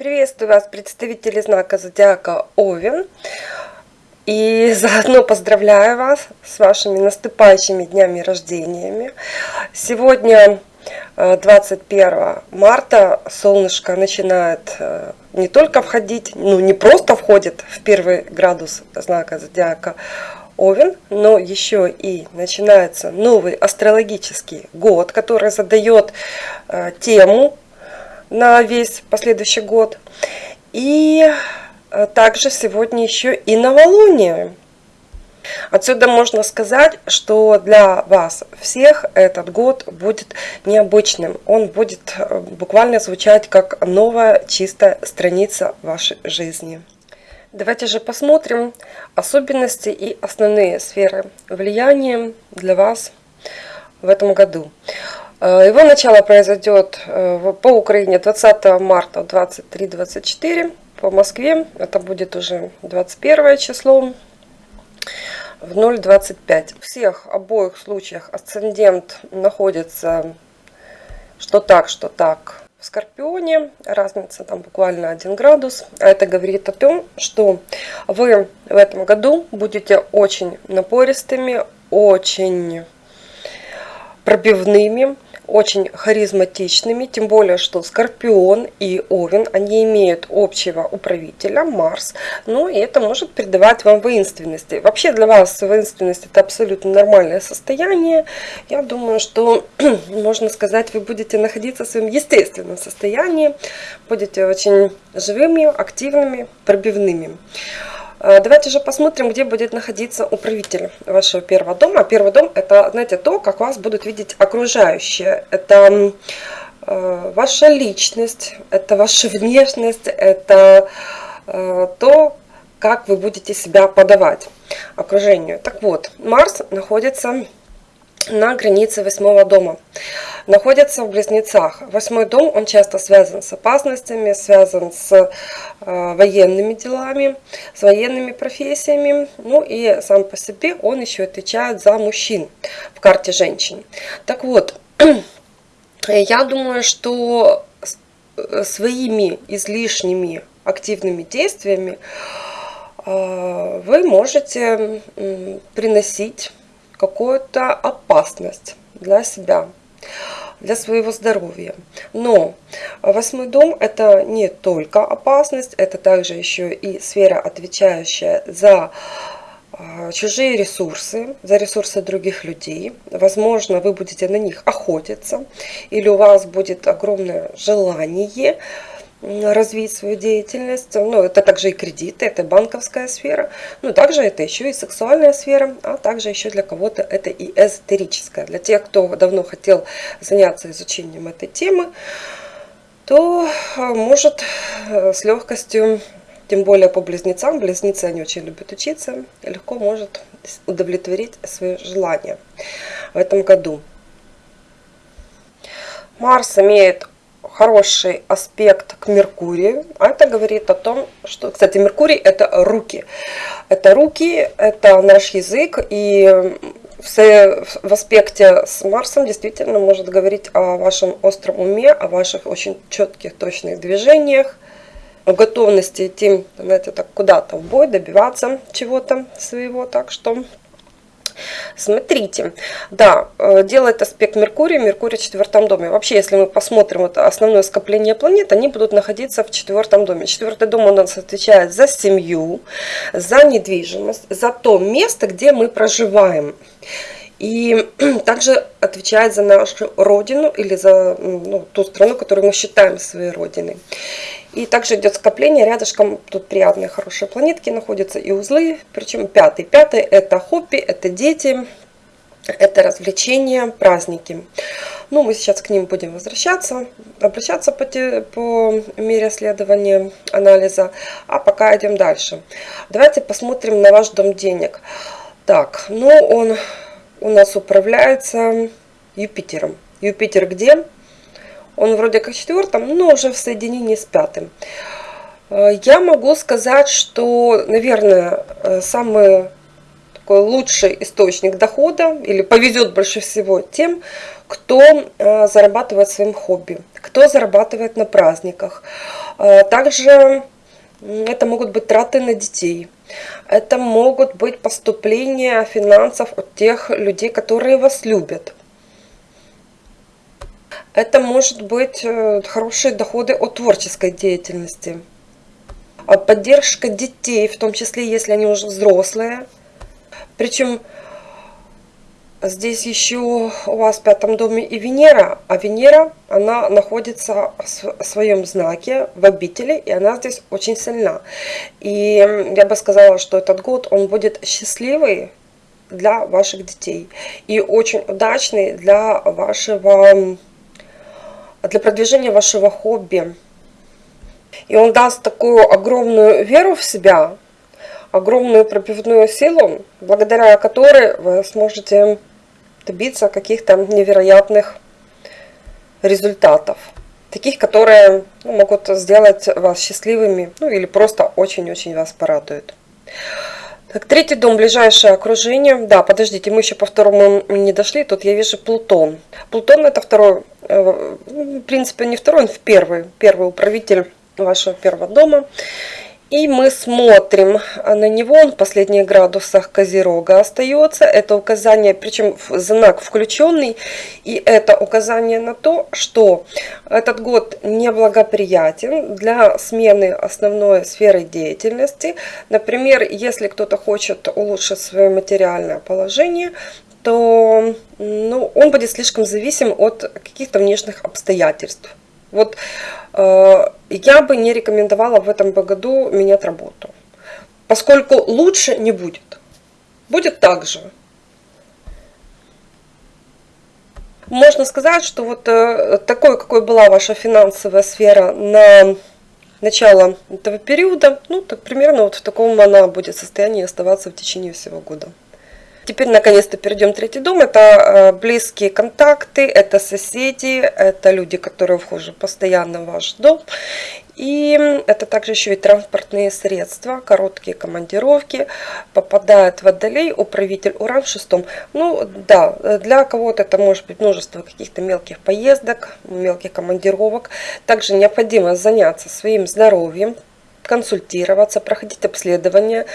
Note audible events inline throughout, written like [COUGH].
Приветствую вас, представители знака Зодиака Овен. И заодно поздравляю вас с вашими наступающими днями рождениями. Сегодня 21 э, марта солнышко начинает э, не только входить, ну не просто входит в первый градус знака Зодиака Овен, но еще и начинается новый астрологический год, который задает э, тему на весь последующий год. И э, также сегодня еще и новолуние. Отсюда можно сказать, что для вас всех этот год будет необычным. Он будет э, буквально звучать как новая чистая страница вашей жизни. Давайте же посмотрим особенности и основные сферы влияния для вас в этом году. Э, его начало произойдет э, по Украине 20 марта 23-24, по Москве это будет уже 21 число в 0.25. В всех обоих случаях асцендент находится что так, что так в Скорпионе. Разница там буквально 1 градус. А это говорит о том, что вы в этом году будете очень напористыми, очень пробивными, очень харизматичными, тем более, что Скорпион и Овен, они имеют общего управителя, Марс, ну и это может придавать вам воинственности. Вообще для вас воинственность это абсолютно нормальное состояние. Я думаю, что, [CLEARS THROAT] можно сказать, вы будете находиться в своем естественном состоянии, будете очень живыми, активными, пробивными. Э, давайте же посмотрим, где будет находиться управитель вашего первого дома. Первый дом это, знаете, то, как вас будут видеть окружающие. Это э, ваша личность, это ваша внешность, это э, то, как вы будете себя подавать окружению. Так вот, Марс находится на границе восьмого дома. Находится в Близнецах. Восьмой дом, он часто связан с опасностями, связан с э, военными делами, с военными профессиями. Ну и сам по себе он еще отвечает за мужчин в карте женщин. Так вот, [CLEARS THROAT] я думаю, что э, своими излишними активными действиями э, вы можете приносить какую-то опасность для себя, для своего здоровья. Но восьмой дом это не только опасность, это также еще и сфера, отвечающая за а, чужие ресурсы, за ресурсы других людей. Возможно, вы будете на них охотиться, или у вас будет огромное желание развить свою деятельность. Ну, это также и кредиты, это банковская сфера. Ну, также это еще и сексуальная сфера, а также еще для кого-то это и эзотерическая. Для тех, кто давно хотел заняться изучением этой темы, то а, может э, с легкостью, тем более по близнецам, близнецы они очень любят учиться, легко может удовлетворить свои желания в этом году. Марс имеет хороший аспект к Меркурию. А это говорит о том, что, кстати, Меркурий это руки. Это руки, это наш язык. И в аспекте с Марсом действительно может говорить о вашем остром уме, о ваших очень четких, точных движениях, о готовности идти, знаете, так куда-то в бой, добиваться чего-то своего. Так что Смотрите, да, э, делает аспект Меркурия, Меркурий в четвертом доме. Вообще, если мы посмотрим вот основное скопление планет, они будут находиться в четвертом доме. Четвертый дом у нас отвечает за семью, за недвижимость, за то место, где мы проживаем. И [CLEARS THROAT] также отвечает за нашу родину или за ну, ту страну, которую мы считаем своей родиной. И также идет скопление, рядышком тут приятные хорошие планетки находятся и узлы, причем пятый. Пятый это хобби, это дети, это развлечения, праздники. Ну, мы сейчас к ним будем возвращаться, обращаться по, те, по мере следования анализа. А пока идем дальше. Давайте посмотрим на ваш дом денег. Так, ну он у нас управляется Юпитером. Юпитер где? Он вроде как четвертом, но уже в соединении с пятым. Э, я могу сказать, что, наверное, э, самый такой лучший источник дохода, или повезет больше всего тем, кто э, зарабатывает своим хобби, кто зарабатывает на праздниках. Также это могут быть траты на детей. Это могут быть поступления финансов от тех людей, которые вас любят. Это может быть э, хорошие доходы от творческой деятельности. А поддержка детей, в том числе, если они уже взрослые. Причем здесь еще у вас в пятом доме и Венера, а Венера, она находится в своем знаке, в обители, и она здесь очень сильна. И я бы сказала, что этот год, он будет счастливый для ваших детей и очень удачный для вашего, для продвижения вашего хобби. И он даст такую огромную веру в себя, огромную пробивную силу, благодаря которой вы сможете добиться каких-то невероятных результатов. Таких, которые ну, могут сделать вас счастливыми, ну или просто очень-очень вас порадуют. Так, третий дом, ближайшее окружение. Да, подождите, мы еще по второму не дошли. Тут я вижу Плутон. Плутон это второй, э, в принципе, не второй, он в первый. Первый управитель вашего первого дома. И мы смотрим на него, он в последних градусах Козерога остается. Это указание, причем знак включенный. И это указание на то, что этот год неблагоприятен для смены основной сферы деятельности. Например, если кто-то хочет улучшить свое материальное положение, то ну, он будет слишком зависим от каких-то внешних обстоятельств. Вот э, я бы не рекомендовала в этом году менять работу, поскольку лучше не будет. Будет так же. Можно сказать, что вот э, такой, какой была ваша финансовая сфера на начало этого периода, ну, так примерно вот в таком она будет состоянии оставаться в течение всего года. Теперь наконец-то перейдем в третий дом. Это э, близкие контакты, это соседи, это люди, которые вхожи постоянно в ваш дом. И это также еще и транспортные средства, короткие командировки. Попадает в водолей управитель Уран в шестом. Ну да, для кого-то это может быть множество каких-то мелких поездок, мелких командировок. Также необходимо заняться своим здоровьем, консультироваться, проходить обследование.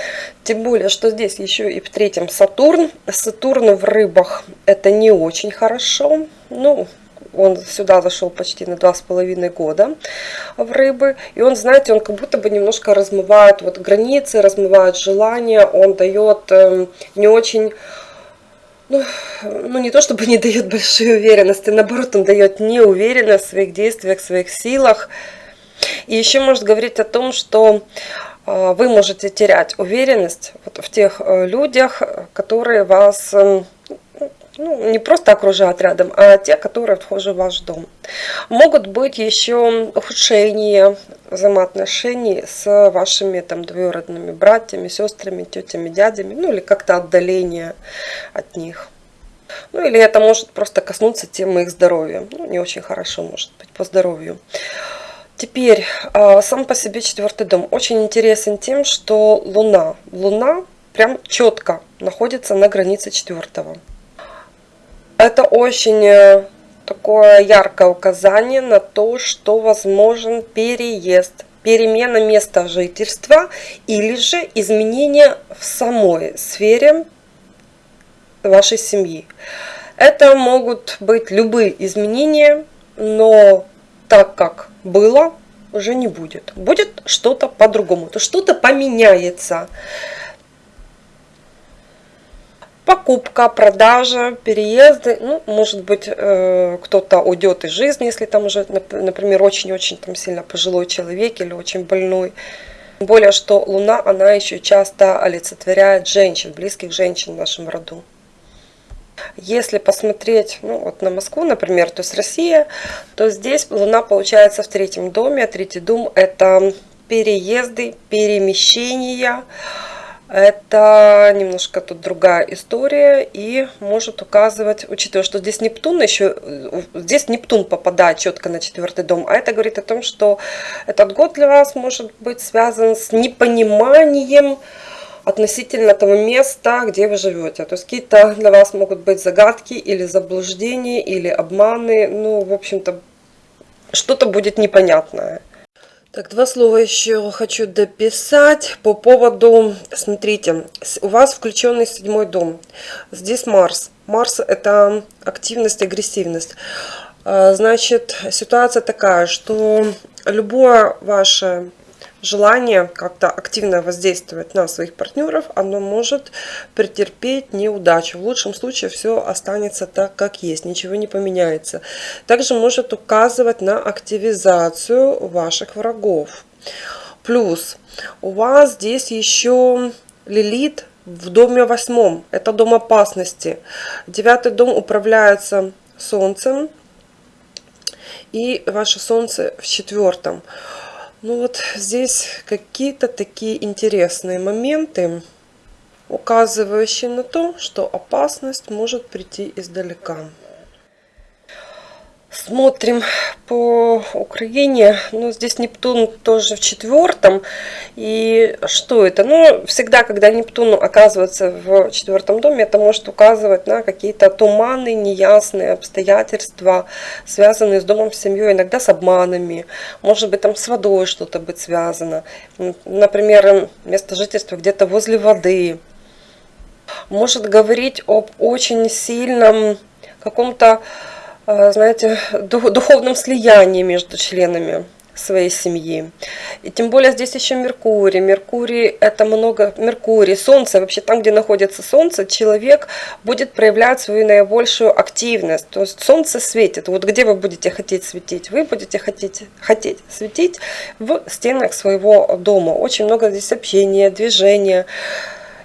Тем более, что здесь еще и в третьем Сатурн. Сатурн в рыбах это не очень хорошо. Ну, он сюда зашел почти на два с половиной года в рыбы. И он, знаете, он как будто бы немножко размывает вот границы, размывает желания. Он дает э, не очень... Ну, ну, не то чтобы не дает большой уверенности, наоборот, он дает неуверенность в своих действиях, в своих силах. И еще может говорить о том, что а, вы можете терять уверенность вот в тех э, людях, которые вас эм, ну, не просто окружают рядом, а те, которые вхожи в ваш дом. Могут быть еще ухудшения взаимоотношений с вашими там двоюродными братьями, сестрами, тетями, дядями, ну или как-то отдаление от них. Ну или это может просто коснуться темы их здоровья. Ну, не очень хорошо может быть по здоровью. Теперь, а, сам по себе четвертый дом очень интересен тем, что Луна, Луна прям четко находится на границе четвертого. Это очень э, такое яркое указание на то, что возможен переезд, перемена места жительства или же изменение в самой сфере вашей семьи. Это могут быть любые изменения, но так как было, уже не будет. Будет что-то по-другому, то что-то поменяется. Покупка, продажа, переезды, ну, может быть, э, кто-то уйдет из жизни, если там уже, например, очень-очень там сильно пожилой человек или очень больной. Более, что Луна, она еще часто олицетворяет женщин, близких женщин в нашем роду. Если посмотреть ну, вот на Москву, например, то есть Россия, то здесь Луна получается в третьем доме. А третий дом это переезды, перемещения. Это немножко тут другая история и может указывать, учитывая, что здесь Нептун еще, здесь Нептун попадает четко на четвертый дом, а это говорит о том, что этот год для вас может быть связан с непониманием, относительно того места, где вы живете. То есть какие-то для вас могут быть загадки или заблуждения, или обманы. Ну, в общем-то, что-то будет непонятное. Так, два слова еще хочу дописать по поводу, смотрите, у вас включенный седьмой дом. Здесь Марс. Марс это активность, агрессивность. А, значит, ситуация такая, что любое ваше желание как-то активно воздействовать на своих партнеров, оно может претерпеть неудачу. В лучшем случае все останется так, как есть, ничего не поменяется. Также может указывать на активизацию ваших врагов. Плюс у вас здесь еще Лилит в доме восьмом. Это дом опасности. Девятый дом управляется Солнцем. И ваше Солнце в четвертом. Ну вот здесь какие-то такие интересные моменты, указывающие на то, что опасность может прийти издалека. Смотрим по Украине. Ну, здесь Нептун тоже в четвертом. И что это? Ну, всегда, когда Нептун оказывается в четвертом доме, это может указывать на какие-то туманы, неясные обстоятельства, связанные с домом, с семьей, иногда с обманами. Может быть, там с водой что-то быть связано. Например, место жительства где-то возле воды. Может говорить об очень сильном каком-то знаете, духовном слиянии между членами своей семьи. И тем более здесь еще Меркурий. Меркурий это много, Меркурий, Солнце, вообще там, где находится Солнце, человек будет проявлять свою наибольшую активность. То есть Солнце светит. Вот где вы будете хотеть светить? Вы будете хотеть, хотеть светить в стенах своего дома. Очень много здесь общения, движения.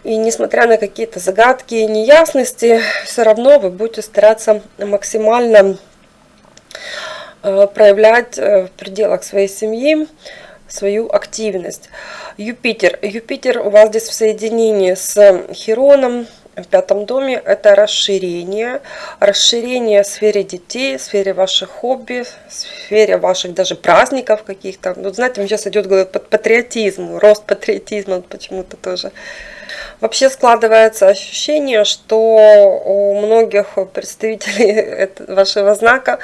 И несмотря на какие-то загадки и неясности, все равно вы будете стараться максимально э, проявлять э, в пределах своей семьи свою активность. Юпитер. Юпитер у вас здесь в соединении с Хероном в пятом доме. Это расширение. Расширение в сфере детей, в сфере ваших хобби, в сфере ваших даже праздников каких-то. Вот знаете, сейчас идет говорят, патриотизм, рост патриотизма почему-то тоже. Вообще складывается ощущение, что у многих представителей [LAUGHS] вашего знака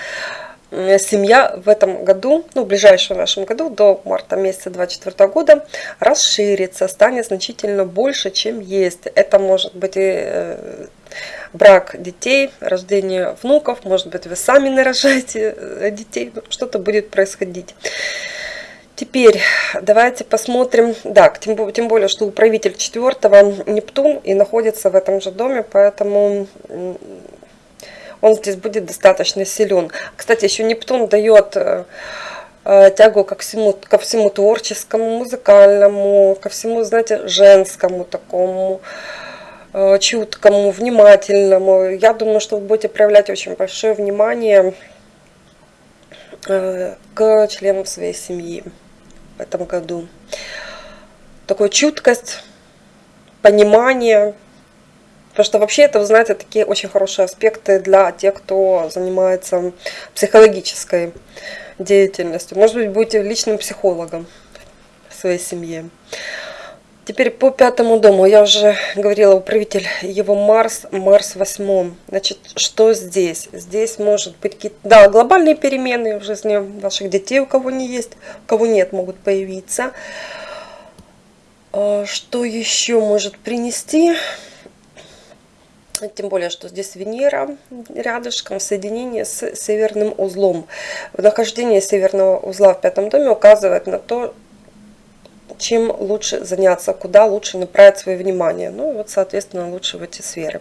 семья в этом году, ну, в ближайшем нашем году, до марта месяца 2024 года, расширится, станет значительно больше, чем есть. Это может быть и э, брак детей, рождение внуков, может быть, вы сами нарожаете э, детей, что-то будет происходить. Теперь давайте посмотрим, да, тем, тем более, что управитель четвертого Нептун и находится в этом же доме, поэтому он здесь будет достаточно силен. Кстати, еще Нептун дает э, э, тягу ко всему, ко всему творческому, музыкальному, ко всему, знаете, женскому такому, э, чуткому, внимательному. Я думаю, что вы будете проявлять очень большое внимание к членам своей семьи в этом году. Такую чуткость, понимание. Потому что вообще это, вы знаете, такие очень хорошие аспекты для тех, кто занимается психологической деятельностью. Может быть, будете личным психологом в своей семье. Теперь по пятому дому. Я уже говорила, управитель его Марс, Марс восьмом. Значит, что здесь? Здесь может быть какие-то, да, глобальные перемены в жизни ваших детей, у кого не есть, у кого нет, могут появиться. А, что еще может принести? Тем более, что здесь Венера рядышком в соединении с северным узлом. Нахождение северного узла в пятом доме указывает на то, чем лучше заняться, куда лучше направить свое внимание. Ну, вот, соответственно, лучше в эти сферы.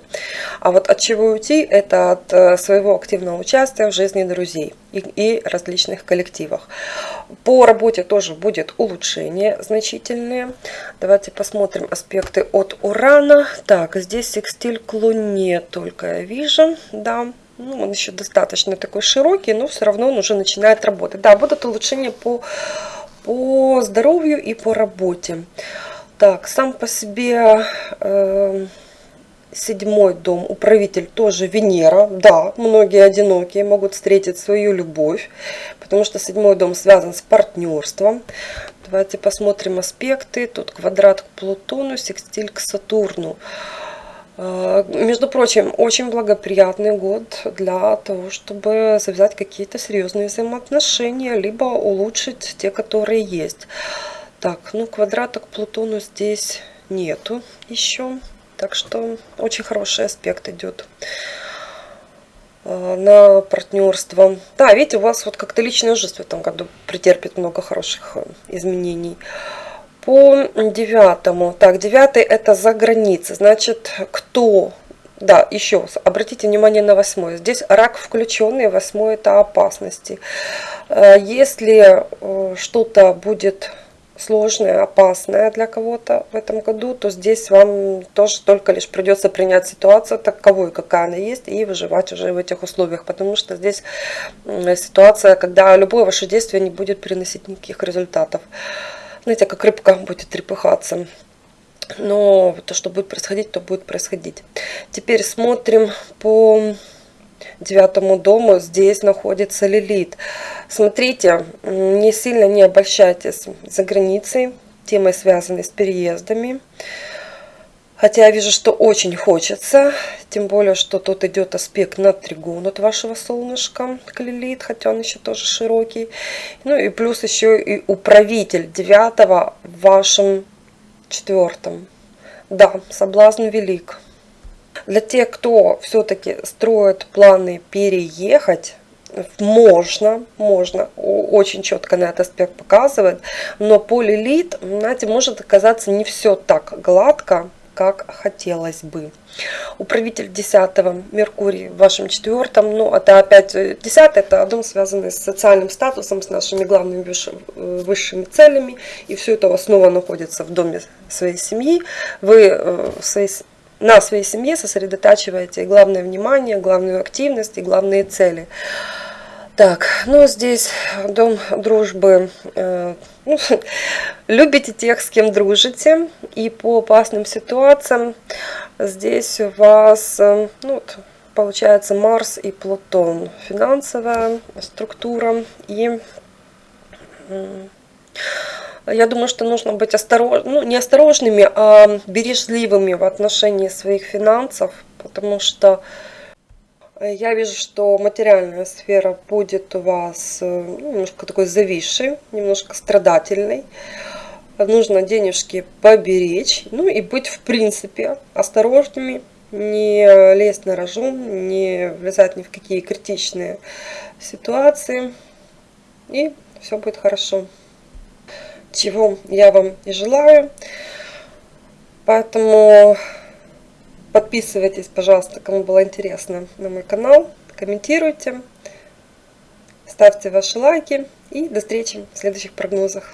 А вот от чего уйти, это от э, своего активного участия в жизни друзей и, и различных коллективах. По работе тоже будет улучшение значительное. Давайте посмотрим аспекты от Урана. Так, здесь секстиль к Луне только я вижу, да. Ну, он еще достаточно такой широкий, но все равно он уже начинает работать. Да, будут улучшения по по здоровью и по работе. Так, сам по себе э, седьмой дом, управитель тоже Венера. Да, многие одинокие могут встретить свою любовь, потому что седьмой дом связан с партнерством. Давайте посмотрим аспекты. Тут квадрат к Плутону, секстиль к Сатурну. Между прочим, очень благоприятный год для того, чтобы завязать какие-то серьезные взаимоотношения, либо улучшить те, которые есть. Так, ну квадрата к Плутону здесь нету еще. Так что очень хороший аспект идет э, на партнерство. Да, видите, у вас вот как-то личная жизнь в этом году претерпит много хороших э, изменений по девятому. Так, девятый это за границей. Значит, кто... Да, еще обратите внимание на восьмой. Здесь рак включенный, восьмой это опасности. Э, если э, что-то будет сложное, опасное для кого-то в этом году, то здесь вам тоже только лишь придется принять ситуацию таковой, какая она есть, и выживать уже в этих условиях, потому что здесь ситуация, когда любое ваше действие не будет приносить никаких результатов знаете, как рыбка будет трепыхаться. Но то, что будет происходить, то будет происходить. Теперь смотрим по девятому дому. Здесь находится Лилит. Смотрите, не сильно не обольщайтесь за границей, темой связанной с переездами. Хотя я вижу, что очень хочется, тем более, что тут идет аспект на тригон от вашего солнышка к Лилит, хотя он еще тоже широкий. Ну и плюс еще и управитель девятого в вашем четвертом. Да, соблазн велик. Для тех, кто все-таки строит планы переехать, можно, можно, очень четко на этот аспект показывает, но по лилит, знаете, может оказаться не все так гладко, как хотелось бы. Управитель 10 Меркурий в вашем четвертом, ну это опять 10 э, это дом связанный с социальным статусом, с нашими главными э, высшими целями, и все это снова находится в доме своей семьи. Вы э, в своей на своей семье сосредотачиваете главное внимание, главную активность и главные цели. Так, ну здесь дом дружбы. [LAUGHS] Любите тех, с кем дружите. И по опасным ситуациям здесь у вас, э, ну, получается, Марс и Плутон. Финансовая структура. И я думаю, что нужно быть осторожными, ну, не осторожными, а бережливыми в отношении своих финансов. Потому что я вижу, что материальная сфера будет у вас э, ну, немножко такой зависшей, немножко страдательной. Нужно денежки поберечь, ну и быть в принципе осторожными, не лезть на рожу, не влезать ни в какие критичные ситуации. И все будет хорошо. Чего я вам и желаю. Поэтому Подписывайтесь, пожалуйста, кому было интересно на мой канал. Комментируйте, ставьте ваши лайки. И до встречи в следующих прогнозах.